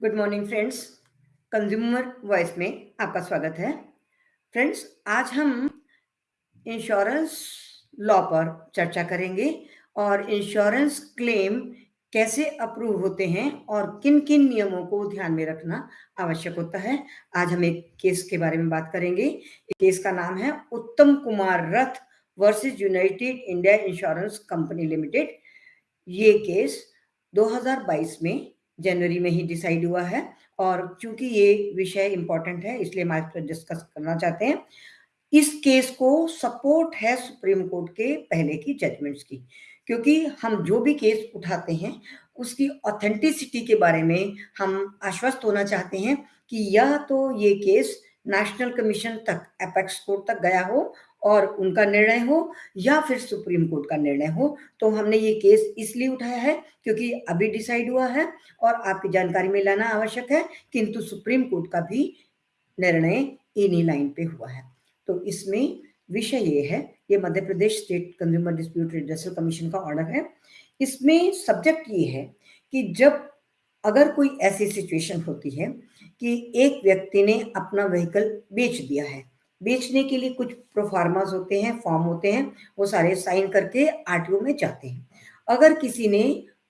Good morning friends consumer voice में आपका स्वागत है। फ्रेंड्स आज हम इंश्योरेंस लॉ पर चर्चा करेंगे और इंश्योरेंस क्लेम कैसे अप्रूव होते हैं और किन किन नियमों को ध्यान में रखना आवश्यक होता है, आज हम एक केस के बारे में बात करेंगे। केस का नाम है Uttam Kumar Rath versus United India insurance company limited ये केस 2022 में जनवरी में ही डिसाइड हुआ है और चूँकि ये विषय इंपॉर्टेंट है, इसलिए हम आज डिस्कस करना चाहते हैं। इस केस को सपोर्ट है सुप्रीम कोर्ट के पहले की जजमेंट्स की, क्योंकि हम जो भी केस उठाते हैं, उसकी ऑथेंटिसिटी के बारे में हम आश्वस्त होना चाहते हैं कि यह तो ये केस नेशनल कमीशन तक एपेक्स कोर्ट तक गया हो और उनका निर्णय हो या फिर सुप्रीम कोर्ट का निर्णय हो। तो हमने ये केस इसलिए उठाया है क्योंकि अभी डिसाइड हुआ है और आपकी जानकारी में लाना आवश्यक है, किंतु सुप्रीम कोर्ट का भी निर्णय इन्हीं लाइन पे हुआ है। तो इसमें विषय ये है, ये Madhya Pradesh state consumer dispute redressal commission का ऑर्डर है। इसमें सब्जेक्ट ये है कि जब अगर कोई ऐसी सिचुएशन होती है कि एक व्यक्ति ने अपना व्हीकल बेच दिया है बेचने के लिए कुछ प्रोफार्मास होते हैं फॉर्म होते हैं, वो सारे साइन करके आरटीओ में जाते हैं। अगर किसी ने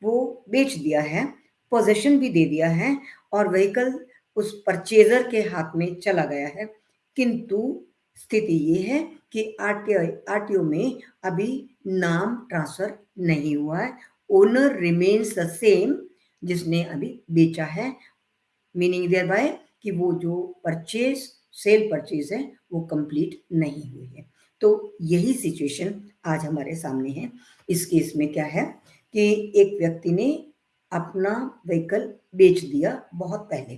वो बेच दिया है पोजेशन भी दे दिया है और व्हीकल उस परचेजर के हाथ में चला गया है, किंतु स्थिति ये है कि आरटीओ आरटीओ में अभी नाम ट्रांसफ़र नहीं हुआ है। ओनर रिमेन्स द सेम जिसने अभी बेचा है। मीनिंग देयर बाय कि वो जो परचेज सेल परचेज है, वो कंप्लीट नहीं हुई है। तो यही सिचुएशन आज हमारे सामने है। इस केस में क्या है कि एक व्यक्ति ने अपना व्हीकल बेच दिया बहुत पहले,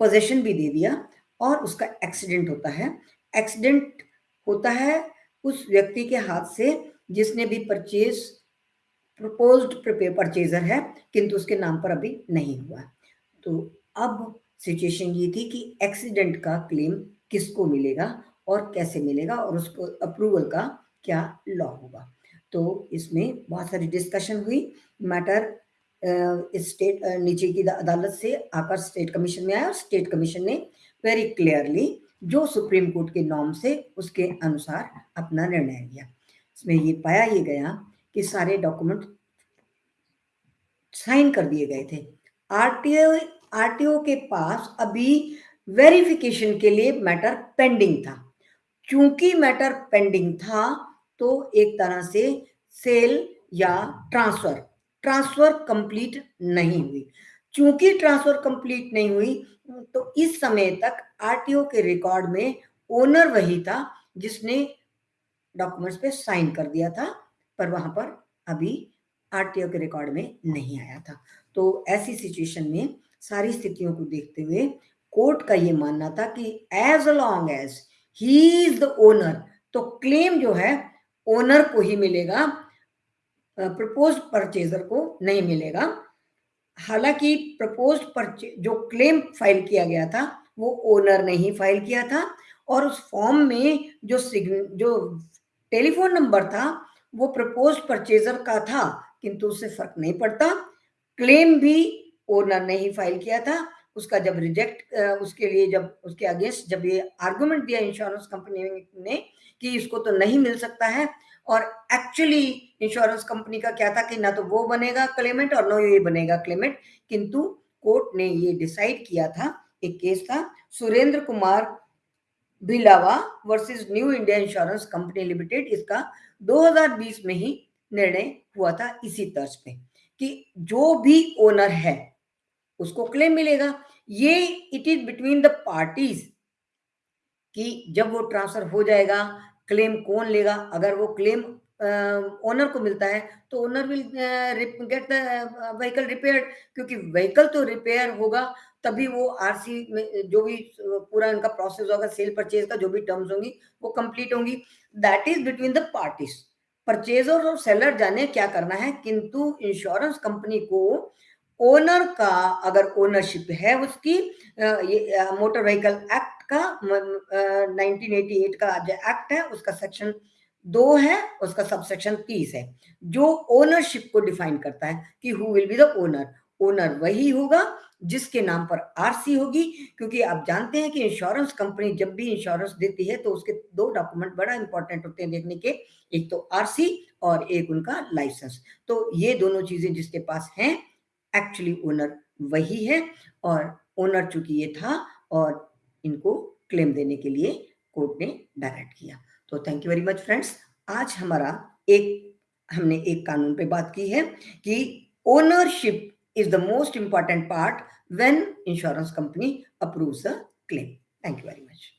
पोजेशन भी दे दिया और उसका एक्सीडेंट होता है। एक्सीडेंट होता है उस व्यक्ति के हाथ से जिसने भी परचेज, प्रपोज्ड परचेजर है, किंतु उसके नाम पर अभी नहीं हुआ। तो अब सिचुएशन ये थी कि एक्सीडेंट का क्लेम किसको मिलेगा और कैसे मिलेगा और उसको अप्रूवल का क्या लॉ होगा। तो इसमें बहुत सारी डिस्कशन हुई। मैटर स्टेट नीचे की अदालत से आकर स्टेट कमीशन में आया और स्टेट कमीशन ने वेरी क्लियरली जो सुप्रीम कोर्ट के नॉर्म से उसके अनुसार अपना निर्णय लिया। इसमें ये पाया ये गया कि सारे डॉक्यूमेंट साइन कर दिए गए थे। आरटीओ आरटीओ के पास अभी वेरिफिकेशन के लिए मैटर पेंडिंग था। क्योंकि मैटर पेंडिंग था तो एक तरह से सेल या ट्रांसफ़र ट्रांसफ़र कंप्लीट नहीं हुई। क्योंकि ट्रांसफ़र कंप्लीट नहीं हुई तो इस समय तक आरटीओ के रिकॉर्ड में ओनर वही था जिसने डॉक्यूमेंट्स पे साइन कर दिया था, पर वहाँ पर अभी आरटीओ के रिकॉर्ड में नहीं आया था। तो ऐसी सिचुएशन में सारी स्थितियों को देखते हुए कोर्ट का ये मानना था कि as long as he is the owner तो क्लेम जो है ओनर को ही मिलेगा प्रपोज परचेजर को नहीं मिलेगा। हालाँकि प्रपोज परचे जो क्लेम फ़ाइल किया गया था, वो ओनर ने ही फ़ाइल किया था और उस फॉर्म में जो सिग्न जो टेलीफोन नंबर था, वो प्रपोज परचेजर का था। किंतु उससे फ़र्क नहीं पड़ता। क्लेम भी ओनर ने ही फ़ाइल किया था। उसका जब रिजेक्ट उसके लिए जब, उसके अगेंस्ट जब ये आर्गुमेंट दिया इंश्योरेंस कंपनी ने कि इसको तो नहीं मिल सकता है और एक्चुअली इंश्योरेंस कंपनी का क्या था कि ना तो वो बनेगा क्लेमेंट और ना ये बनेगा क्लेमेंट किंतु कोर्ट ने ये डिसाइड किया था, एक केस था, Surendra Kumar Bhilawa versus New India insurance company limited इसका 2020 में ही निर्णय हुआ था इसी तर्ज पे कि जो भी ओनर है, उसको क्लेम मिलेगा। ये it is between the parties कि जब वो ट्रांसफ़र हो जाएगा क्लेम कौन लेगा? अगर वो क्लेम ओनर को मिलता है तो owner will get the vehicle repair क्योंकि व्हीकल तो रिपेयर होगा, तभी वो आरसी में, जो भी पूरा इनका प्रोसेस होगा सेल परचेज का जो भी टर्म्स होंगी, वो कंप्लीट होंगी। That is between the parties purchaser और सेलर जाने क्या करना है? किंतु इंश्योरेंस कंपनी को ओनर का अगर ओनरशिप है, उसकी मोटर व्हीकल एक्ट का 1988 का जो एक्ट है, उसका सेक्शन दो है, उसका सबसेक्शन तीस है। जो ओनरशिप को डिफाइन करता है कि who will be the owner owner वही होगा जिसके नाम पर आरसी होगी, क्योंकि आप जानते हैं कि इंश्योरेंस कंपनी जब भी इंश्योरेंस देती है तो उसके दो डॉक्यूमेंट बड़ा इंपॉर्टेंट होते हैं देखने के, एक तो आरसी और एक उनका लाइसेंस तो ये दोनों चीज़ें जिसके पास हैं एक्चुअली ओनर वही है, और ओनर चूँकि ये था, और इनको क्लेम देने के लिए कोर्ट ने डायरेक्ट किया। तो thank you very much friends आज हमारा एक, हमने एक कानून पे बात की है कि ownership is the most important part when insurance company approves the claim. Thank you very much.